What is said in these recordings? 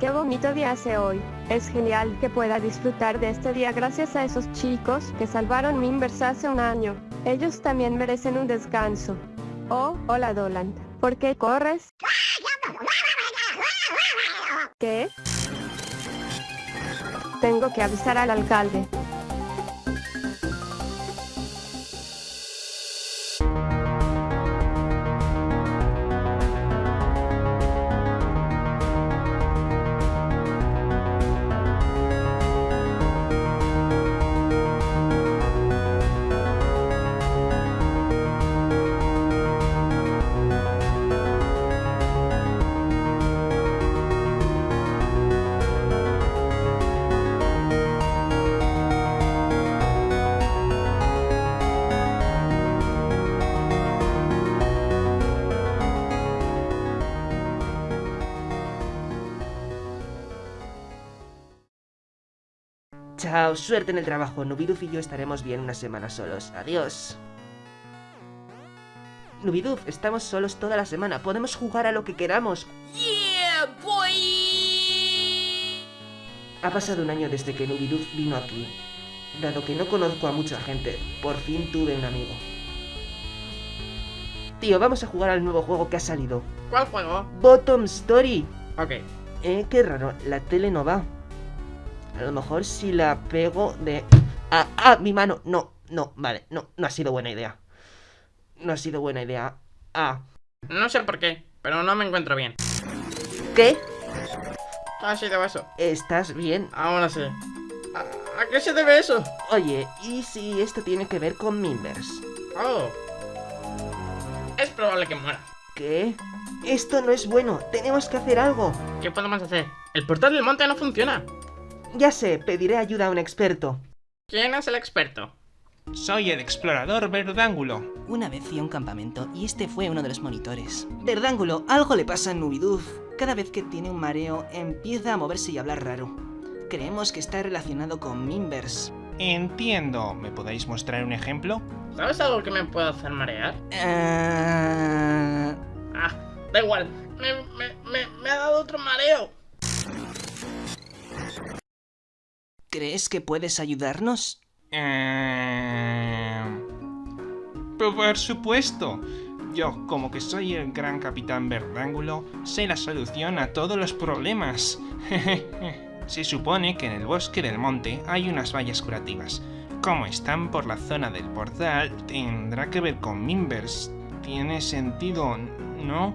Qué bonito día hace hoy. Es genial que pueda disfrutar de este día gracias a esos chicos que salvaron Mimbers hace un año. Ellos también merecen un descanso. Oh, hola Dolan. ¿Por qué corres? ¿Qué? Tengo que avisar al alcalde. Chao, suerte en el trabajo. Nubiduf y yo estaremos bien unas semanas solos. Adiós. Nubiduf, estamos solos toda la semana. Podemos jugar a lo que queramos. Yeah, boy. Ha pasado un año desde que Nubiduf vino aquí. Dado que no conozco a mucha gente, por fin tuve un amigo. Tío, vamos a jugar al nuevo juego que ha salido. ¿Cuál juego? Bottom Story. Ok. Eh, qué raro, la tele no va. A lo mejor si la pego de... ¡Ah, ah! Mi mano. No, no, vale, no, no ha sido buena idea. No ha sido buena idea. Ah. No sé por qué, pero no me encuentro bien. ¿Qué? ¿Qué ha sido eso? ¿Estás bien? Ahora sí. ¿A, a qué se debe eso? Oye, ¿y si esto tiene que ver con Mimbers? Oh. Es probable que muera. ¿Qué? Esto no es bueno, tenemos que hacer algo. ¿Qué podemos hacer? El portal del monte no funciona. Ya sé, pediré ayuda a un experto. ¿Quién es el experto? Soy el explorador Verdángulo. Una vez fui a un campamento y este fue uno de los monitores. Verdángulo, algo le pasa a Nubiduf. Cada vez que tiene un mareo, empieza a moverse y a hablar raro. Creemos que está relacionado con Mimbers. Entiendo. ¿Me podéis mostrar un ejemplo? ¿Sabes algo que me puede hacer marear? Ah, Ah, da igual. Me, me, me, ¿Crees que puedes ayudarnos? Eh... Por supuesto. Yo, como que soy el gran capitán Verdángulo, sé la solución a todos los problemas. Se supone que en el bosque del monte hay unas vallas curativas. Como están por la zona del portal, tendrá que ver con Mimbers. Tiene sentido, ¿no?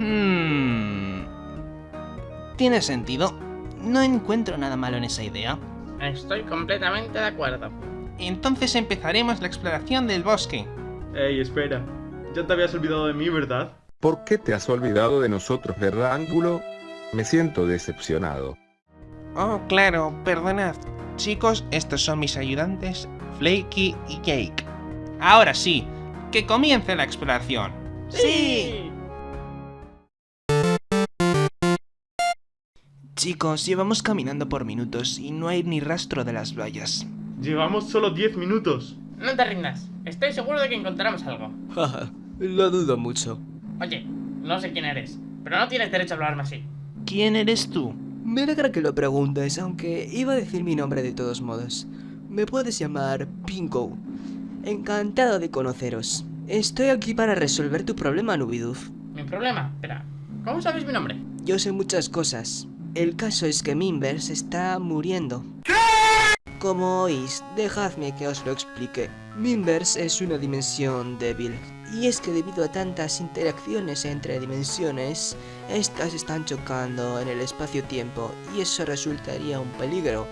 Hmm. Tiene sentido. No encuentro nada malo en esa idea. Estoy completamente de acuerdo. Entonces empezaremos la exploración del bosque. Ey, espera. Ya te habías olvidado de mí, ¿verdad? ¿Por qué te has olvidado de nosotros, Verdángulo? Me siento decepcionado. Oh, claro, perdonad. Chicos, estos son mis ayudantes, Flaky y Jake. Ahora sí, que comience la exploración. ¡Sí! Chicos, llevamos caminando por minutos y no hay ni rastro de las vallas. Llevamos solo 10 minutos. No te rindas. Estoy seguro de que encontraremos algo. Jaja, lo dudo mucho. Oye, no sé quién eres, pero no tienes derecho a hablarme así. ¿Quién eres tú? Me alegra que lo preguntes, aunque iba a decir mi nombre de todos modos. Me puedes llamar Pinko. Encantado de conoceros. Estoy aquí para resolver tu problema, Nubiduf. Mi problema, espera. ¿Cómo sabes mi nombre? Yo sé muchas cosas. El caso es que Mimbers está muriendo. Como oís, dejadme que os lo explique. Mimbers es una dimensión débil. Y es que debido a tantas interacciones entre dimensiones, estas están chocando en el espacio-tiempo y eso resultaría un peligro.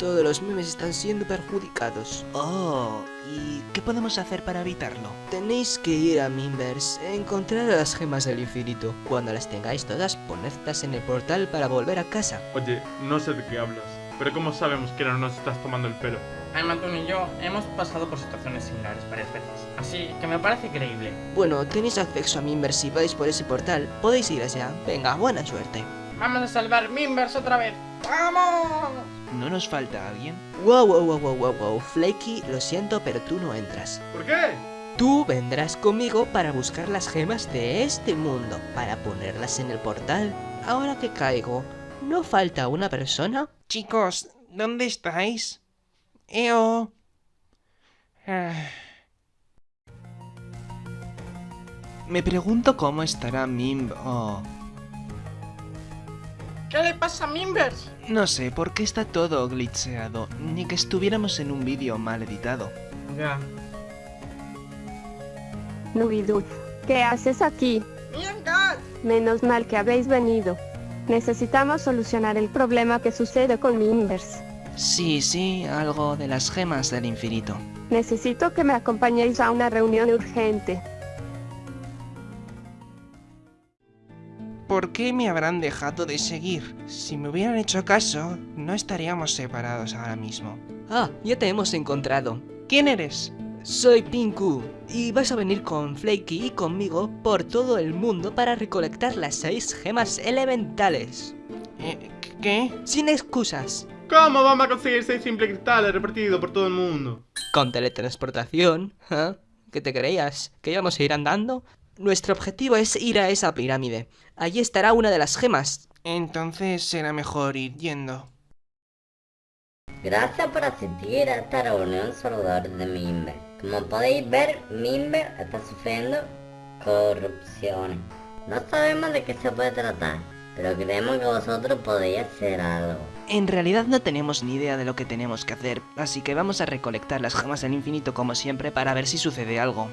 Todos los memes están siendo perjudicados. Oh, ¿y qué podemos hacer para evitarlo? Tenéis que ir a Mimbers, encontrar las gemas del infinito. Cuando las tengáis todas, ponedlas en el portal para volver a casa. Oye, no sé de qué hablas. Pero ¿cómo sabemos que no nos estás tomando el pelo? Aymatun y yo hemos pasado por situaciones similares varias veces, así que me parece creíble. Bueno, tenéis acceso a Mimbers si vais por ese portal. Podéis ir allá. Venga, buena suerte. ¡Vamos a salvar Mimbers otra vez! ¡Vamos! ¿No nos falta alguien? Wow, wow, wow, wow, wow, wow. Flaky, lo siento, pero tú no entras. ¿Por qué? Tú vendrás conmigo para buscar las gemas de este mundo, para ponerlas en el portal. Ahora que caigo, ¿No falta una persona? Chicos, ¿dónde estáis? Eo. Ah. Me pregunto cómo estará Mimb o... ¿Qué le pasa a Mimbers? No sé, por qué está todo glitcheado, ni que estuviéramos en un vídeo mal editado. Ya. Nubidu, ¿qué haces aquí? ¡Mierda! Menos mal que habéis venido. Necesitamos solucionar el problema que sucede con mi Inverse. Sí, sí, algo de las gemas del infinito. Necesito que me acompañéis a una reunión urgente. ¿Por qué me habrán dejado de seguir? Si me hubieran hecho caso, no estaríamos separados ahora mismo. Ah, ya te hemos encontrado. ¿Quién eres? Soy Pinku y vas a venir con Flaky y conmigo por todo el mundo para recolectar las seis gemas elementales. Eh, ¿Qué? Sin excusas. ¿Cómo vamos a conseguir seis simples cristales repartidos por todo el mundo? Con teletransportación, ¿eh? ¿Qué te creías? ¿Que íbamos a ir andando? Nuestro objetivo es ir a esa pirámide. Allí estará una de las gemas. Entonces será mejor ir yendo. Gracias por asistir a esta reunión saludable de Mimber. Como podéis ver, Mimber está sufriendo corrupción. No sabemos de qué se puede tratar, pero creemos que vosotros podéis hacer algo. En realidad no tenemos ni idea de lo que tenemos que hacer, así que vamos a recolectar las gemas del infinito como siempre para ver si sucede algo.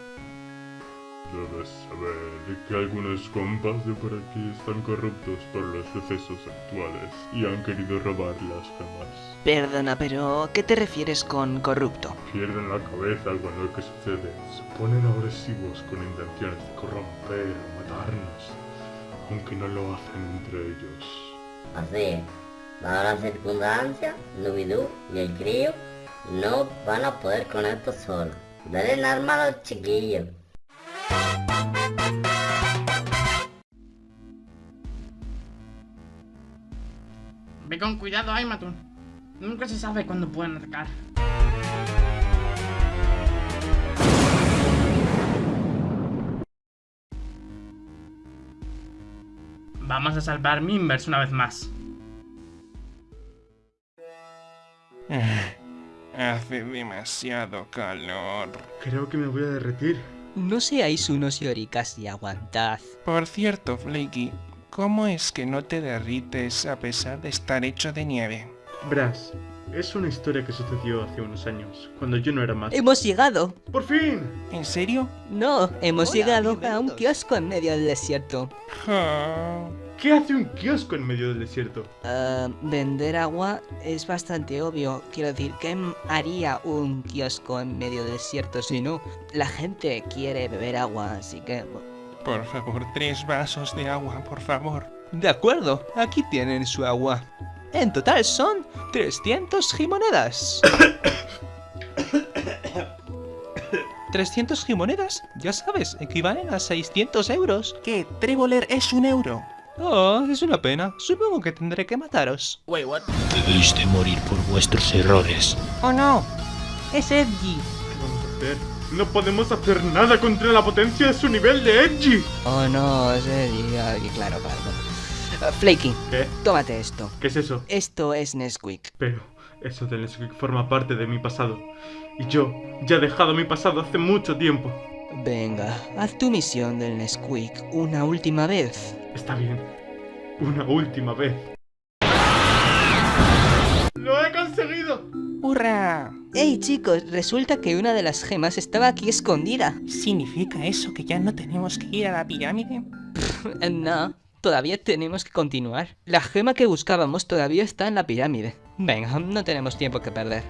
Debes saber que algunos compas de por aquí están corruptos por los sucesos actuales y han querido robar las gemas. Perdona, pero ¿qué te refieres con corrupto? Pierden la cabeza con lo que sucede. Se ponen agresivos con intenciones de corromper o matarnos, aunque no lo hacen entre ellos. Así, dada la circunstancia, Nubidú y el crío no van a poder con esto solos. Denle arma a los chiquillos. Ve con cuidado, Aimatun. Nunca se sabe cuándo pueden atacar. Vamos a salvar Mimbers una vez más. Hace demasiado calor. Creo que me voy a derretir. No seáis unos lloricas y aguantad. Por cierto, Flaky, ¿cómo es que no te derrites a pesar de estar hecho de nieve? Brass, es una historia que sucedió hace unos años, cuando yo no era más. ¡Hemos llegado! ¡Por fin! ¿En serio? No, hemos Hola, llegado a un kiosco en medio del desierto. Ah, ¿Qué hace un kiosco en medio del desierto? Ah, vender agua es bastante obvio. Quiero decir, ¿qué haría un kiosco en medio del desierto si no? La gente quiere beber agua, así que... por favor, tres vasos de agua, por favor. De acuerdo, aquí tienen su agua. En total son 300 gimonedas. 300 gimonedas, ya sabes, equivalen a 600 euros. ¿Qué? Tréboler es un euro. Oh, es una pena. Supongo que tendré que mataros. Debéis de morir por vuestros errores. ¡Oh no! ¡Es Edgy! ¿Qué vamos a hacer? No podemos hacer nada contra la potencia de su nivel de Edgy. Oh no, es Edgy. Ay, claro, claro. Ah, Flaky, ¿Qué? tómate esto. ¿Qué es eso? Esto es Nesquik. Pero eso del Nesquik forma parte de mi pasado. Y yo ya he dejado mi pasado hace mucho tiempo. Venga, haz tu misión del Nesquik una última vez. Está bien. Una última vez. ¡Lo he conseguido! ¡Hurra! ¡Hey chicos! Resulta que una de las gemas estaba aquí escondida. ¿Significa eso que ya no tenemos que ir a la pirámide? No, todavía tenemos que continuar. La gema que buscábamos todavía está en la pirámide. Venga, no tenemos tiempo que perder.